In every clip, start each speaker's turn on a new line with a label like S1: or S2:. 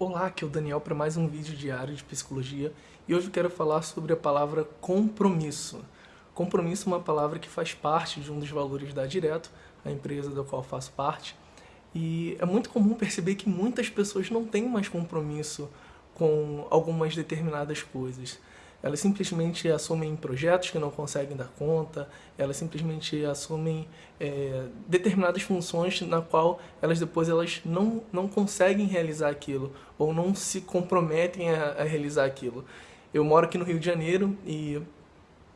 S1: Olá, aqui é o Daniel para mais um vídeo diário de psicologia e hoje eu quero falar sobre a palavra compromisso. Compromisso é uma palavra que faz parte de um dos valores da Direto, a empresa da qual faço parte, e é muito comum perceber que muitas pessoas não têm mais compromisso com algumas determinadas coisas. Elas simplesmente assumem projetos que não conseguem dar conta, elas simplesmente assumem é, determinadas funções na qual elas depois elas não, não conseguem realizar aquilo ou não se comprometem a, a realizar aquilo. Eu moro aqui no Rio de Janeiro e,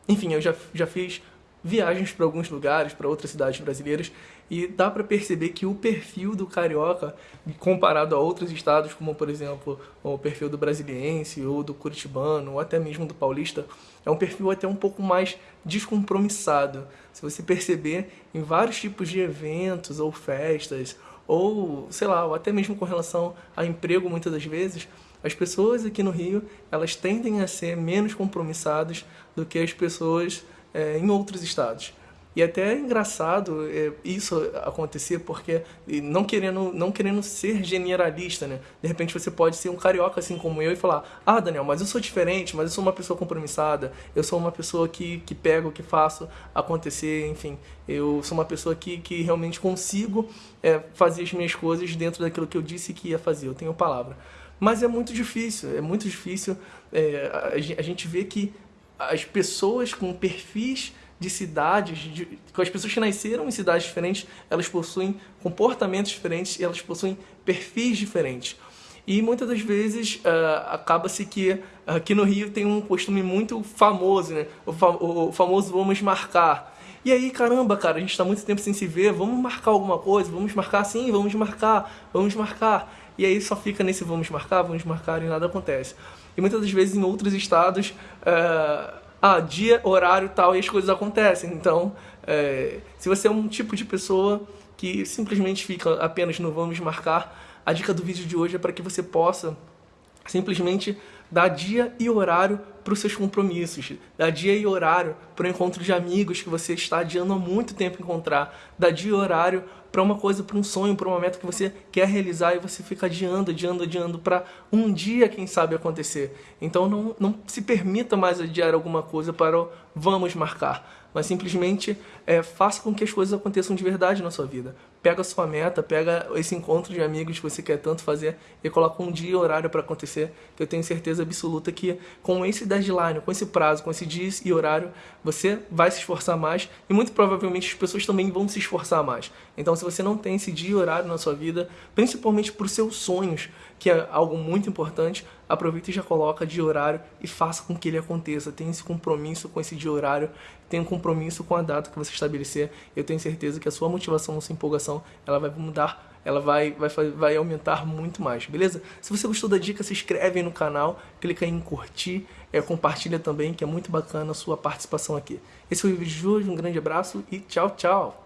S1: enfim, eu já, já fiz viagens para alguns lugares, para outras cidades brasileiras, e dá para perceber que o perfil do carioca, comparado a outros estados, como por exemplo o perfil do brasiliense, ou do curitibano, ou até mesmo do paulista, é um perfil até um pouco mais descompromissado. Se você perceber, em vários tipos de eventos ou festas, ou sei lá, ou até mesmo com relação a emprego muitas das vezes, as pessoas aqui no Rio, elas tendem a ser menos compromissadas do que as pessoas é, em outros estados. E até é engraçado é, isso acontecer, porque não querendo, não querendo ser generalista, né? De repente você pode ser um carioca assim como eu e falar Ah, Daniel, mas eu sou diferente, mas eu sou uma pessoa compromissada, eu sou uma pessoa que, que pego, que faço acontecer, enfim. Eu sou uma pessoa que, que realmente consigo é, fazer as minhas coisas dentro daquilo que eu disse que ia fazer, eu tenho palavra. Mas é muito difícil, é muito difícil é, a gente vê que as pessoas com perfis de cidades, de, as pessoas que nasceram em cidades diferentes, elas possuem comportamos diferentes e elas possuem perfis diferentes. E muitas das vezes uh, acaba-se que aqui no Rio tem um costume muito famoso, né? O, fa o, famoso vamos marcar. E aí, caramba, cara, a gente está muito tempo sem se ver, vamos marcar alguma coisa, vamos marcar sim, vamos marcar, vamos marcar. E aí só fica nesse vamos marcar, vamos marcar e nada acontece. E muitas das vezes em outros estados, uh, ah, dia, horário tal, e as coisas acontecem. Então, é, se você é um tipo de pessoa que simplesmente fica apenas no vamos marcar, a dica do vídeo de hoje é para que você possa simplesmente dar dia e horário para os seus compromissos, dar dia e horário para o encontro de amigos que você está adiando há muito tempo encontrar, dar dia e horário para uma coisa, para um sonho, para uma meta que você quer realizar e você fica adiando, adiando, adiando para um dia, quem sabe, acontecer. Então não, não se permita mais adiar alguma coisa para o vamos marcar mas simplesmente é, faça com que as coisas aconteçam de verdade na sua vida. Pega a sua meta, pega esse encontro de amigos que você quer tanto fazer e coloca um dia e horário para acontecer, que eu tenho certeza absoluta que com esse deadline, com esse prazo, com esse dia e horário, você vai se esforçar mais e muito provavelmente as pessoas também vão se esforçar mais. Então se você não tem esse dia e horário na sua vida, principalmente para os seus sonhos, que é algo muito importante, aproveita e já coloca de horário e faça com que ele aconteça. Tenha esse compromisso com esse dia horário, tenha um compromisso com a data que você estabelecer. Eu tenho certeza que a sua motivação, a sua empolgação, ela vai mudar ela vai, vai, vai aumentar muito mais, beleza? Se você gostou da dica, se inscreve no canal, clica em curtir, é, compartilha também, que é muito bacana a sua participação aqui. Esse foi o vídeo de hoje, um grande abraço e tchau, tchau!